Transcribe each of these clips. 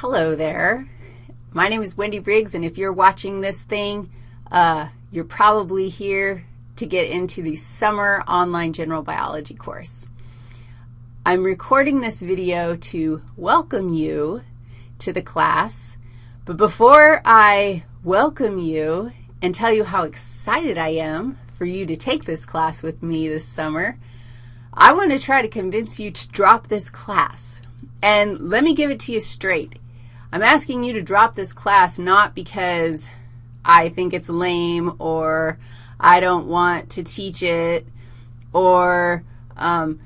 Hello there. My name is Wendy Briggs, and if you're watching this thing, uh, you're probably here to get into the summer online general biology course. I'm recording this video to welcome you to the class, but before I welcome you and tell you how excited I am for you to take this class with me this summer, I want to try to convince you to drop this class. And let me give it to you straight. I'm asking you to drop this class not because I think it's lame or I don't want to teach it or um,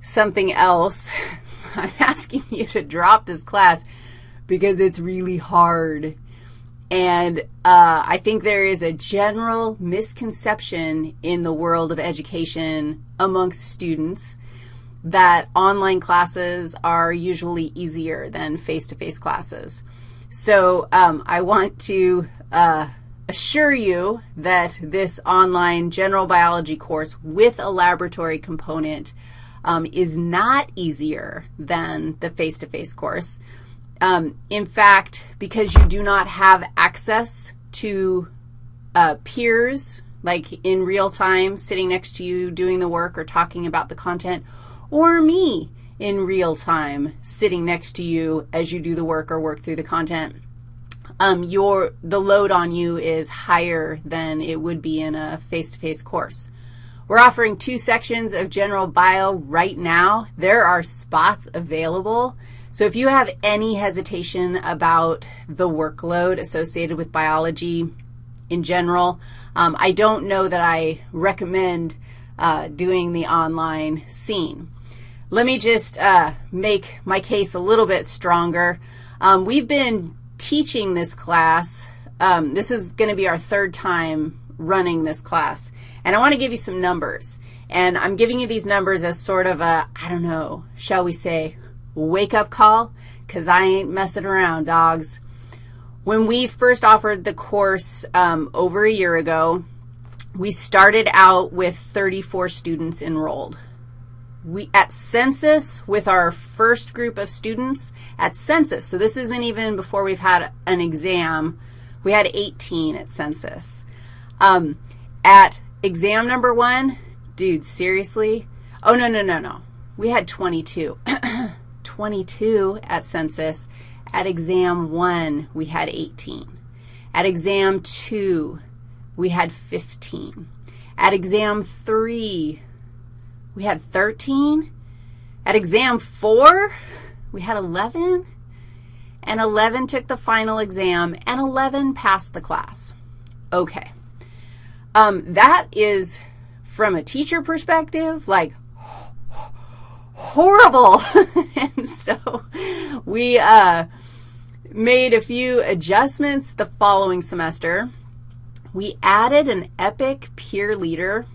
something else. I'm asking you to drop this class because it's really hard. And uh, I think there is a general misconception in the world of education amongst students that online classes are usually easier than face-to-face -face classes. So um, I want to uh, assure you that this online general biology course with a laboratory component um, is not easier than the face-to-face -face course. Um, in fact, because you do not have access to uh, peers, like in real time, sitting next to you doing the work or talking about the content, or me in real time sitting next to you as you do the work or work through the content, um, your, the load on you is higher than it would be in a face-to-face -face course. We're offering two sections of general bio right now. There are spots available. So if you have any hesitation about the workload associated with biology in general, um, I don't know that I recommend uh, doing the online scene. Let me just uh, make my case a little bit stronger. Um, we've been teaching this class. Um, this is going to be our third time running this class. And I want to give you some numbers. And I'm giving you these numbers as sort of a, I don't know, shall we say, wake-up call, because I ain't messing around, dogs. When we first offered the course um, over a year ago, we started out with 34 students enrolled. We, at census, with our first group of students, at census, so this isn't even before we've had an exam, we had 18 at census. Um, at exam number one, dude, seriously? Oh, no, no, no, no. We had 22. 22 at census. At exam 1, we had 18. At exam 2, we had 15. At exam 3, we had 13. At exam 4, we had 11. And 11 took the final exam, and 11 passed the class. Okay. Um, that is, from a teacher perspective, like horrible. and so we uh, made a few adjustments the following semester. We added an EPIC peer leader,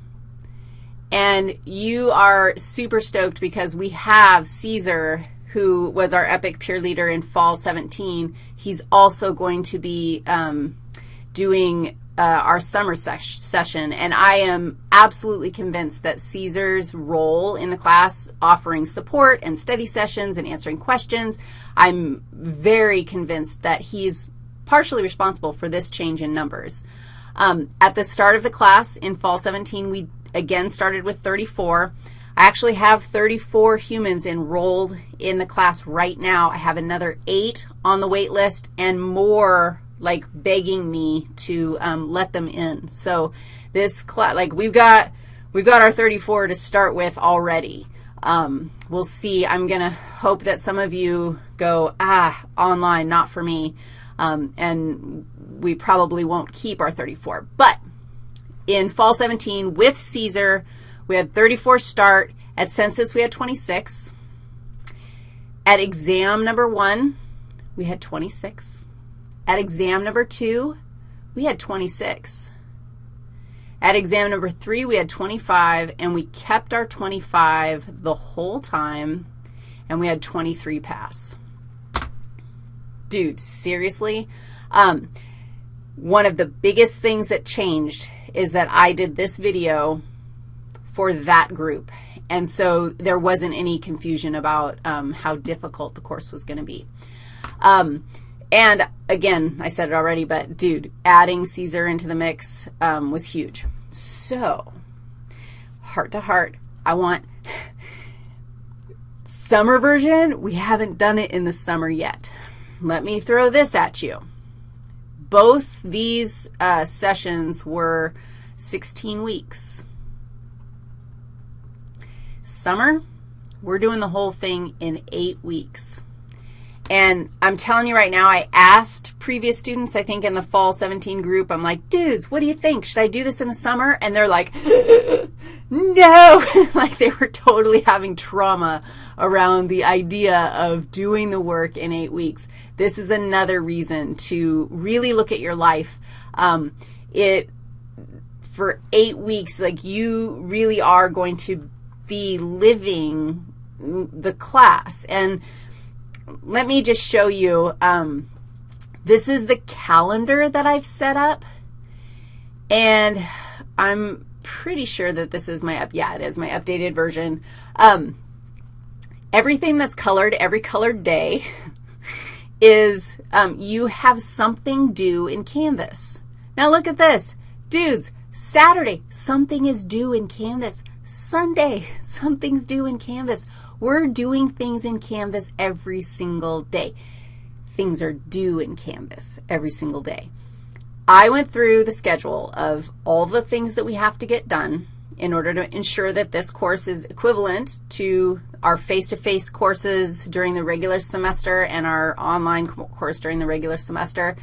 and you are super stoked because we have Caesar, who was our EPIC peer leader in fall 17. He's also going to be um, doing uh, our summer ses session, and I am absolutely convinced that Caesar's role in the class, offering support and study sessions and answering questions, I'm very convinced that he's partially responsible for this change in numbers. Um, at the start of the class in fall 17, we again started with 34. I actually have 34 humans enrolled in the class right now. I have another eight on the wait list and more like begging me to um, let them in. So this class, like we've got, we've got our 34 to start with already. Um, we'll see. I'm going to hope that some of you go, ah, online, not for me, um, and we probably won't keep our 34. But in fall 17 with Caesar, we had 34 start. At census, we had 26. At exam number one, we had 26. At exam number two, we had 26. At exam number three, we had 25, and we kept our 25 the whole time, and we had 23 pass. Dude, seriously? Um, one of the biggest things that changed is that I did this video for that group, and so there wasn't any confusion about um, how difficult the course was going to be. Um, and again, I said it already, but dude, adding Caesar into the mix um, was huge. So, heart to heart, I want summer version. We haven't done it in the summer yet. Let me throw this at you. Both these uh, sessions were 16 weeks. Summer, we're doing the whole thing in eight weeks. And I'm telling you right now, I asked previous students, I think in the fall 17 group, I'm like, dudes, what do you think? Should I do this in the summer? And they're like, no. like they were totally having trauma around the idea of doing the work in eight weeks. This is another reason to really look at your life. Um, it, for eight weeks, like you really are going to be living the class. And let me just show you. Um, this is the calendar that I've set up, and I'm pretty sure that this is my, up, yeah, it is my updated version. Um, everything that's colored, every colored day, is um, you have something due in Canvas. Now look at this. Dudes, Saturday, something is due in Canvas. Sunday, something's due in Canvas. We're doing things in Canvas every single day. Things are due in Canvas every single day. I went through the schedule of all the things that we have to get done in order to ensure that this course is equivalent to our face-to-face -face courses during the regular semester and our online course during the regular semester.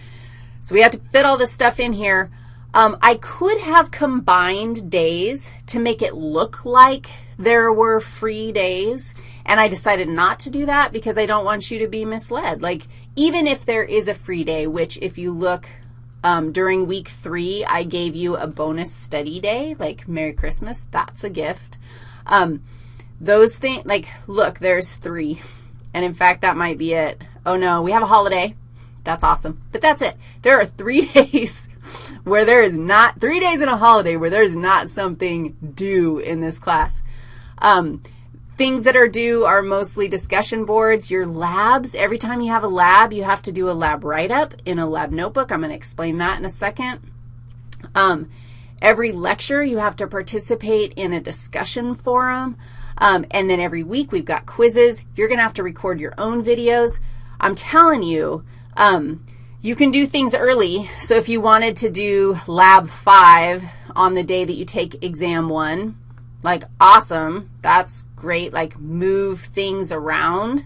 So we have to fit all this stuff in here. Um, I could have combined days to make it look like there were free days, and I decided not to do that because I don't want you to be misled. Like, even if there is a free day, which if you look um, during week three, I gave you a bonus study day, like Merry Christmas. That's a gift. Um, those things, like, look, there's three. And in fact, that might be it. Oh, no, we have a holiday. That's awesome. But that's it. There are three days where there is not, three days in a holiday where there's not something due in this class. Um, things that are due are mostly discussion boards. Your labs, every time you have a lab, you have to do a lab write-up in a lab notebook. I'm going to explain that in a second. Um, every lecture, you have to participate in a discussion forum. Um, and then every week, we've got quizzes. You're going to have to record your own videos. I'm telling you, um, you can do things early. So if you wanted to do lab 5 on the day that you take exam 1, like awesome, that's great, like move things around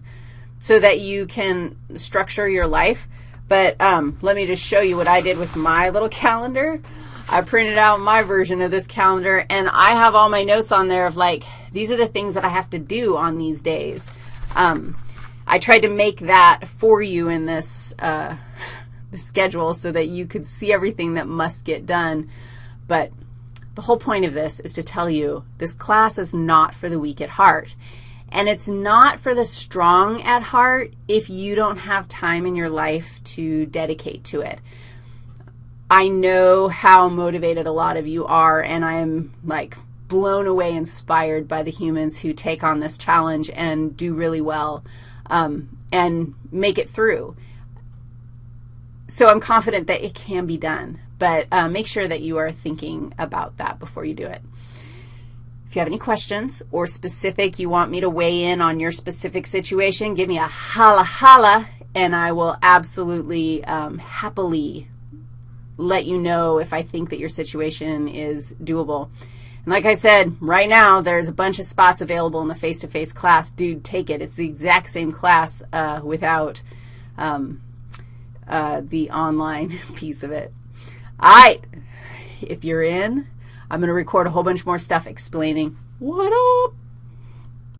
so that you can structure your life. But um, let me just show you what I did with my little calendar. I printed out my version of this calendar, and I have all my notes on there of like, these are the things that I have to do on these days. Um, I tried to make that for you in this, uh, schedule so that you could see everything that must get done. But the whole point of this is to tell you this class is not for the weak at heart. And it's not for the strong at heart if you don't have time in your life to dedicate to it. I know how motivated a lot of you are, and I am, like, blown away inspired by the humans who take on this challenge and do really well um, and make it through. So I'm confident that it can be done. But uh, make sure that you are thinking about that before you do it. If you have any questions or specific, you want me to weigh in on your specific situation, give me a holla holla, and I will absolutely um, happily let you know if I think that your situation is doable. And like I said, right now there's a bunch of spots available in the face-to-face -face class. Dude, take it. It's the exact same class uh, without um, uh, the online piece of it. All right, if you're in, I'm going to record a whole bunch more stuff explaining. What up